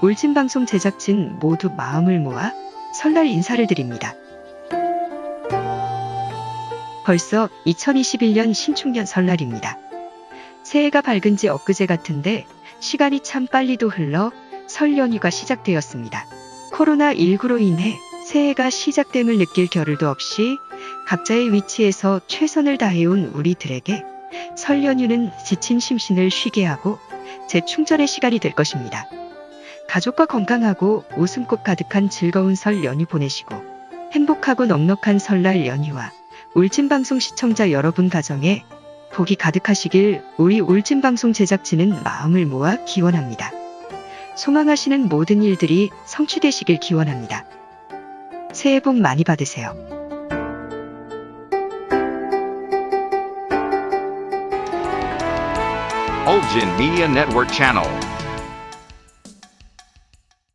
울진방송 제작진 모두 마음을 모아 설날 인사를 드립니다. 벌써 2021년 신축년 설날입니다. 새해가 밝은 지 엊그제 같은데 시간이 참 빨리도 흘러 설 연휴가 시작되었습니다. 코로나19로 인해 새해가 시작됨을 느낄 겨를도 없이 각자의 위치에서 최선을 다해온 우리들에게 설 연휴는 지친 심신을 쉬게 하고 재충전의 시간이 될 것입니다. 가족과 건강하고 웃음꽃 가득한 즐거운 설 연휴 보내시고 행복하고 넉넉한 설날 연휴와 울진방송 시청자 여러분 가정에 복이 가득하시길 우리 울진방송 제작진은 마음을 모아 기원합니다. 소망하시는 모든 일들이 성취되시길 기원합니다. 새해 복 많이 받으세요. Ulgin Media Network.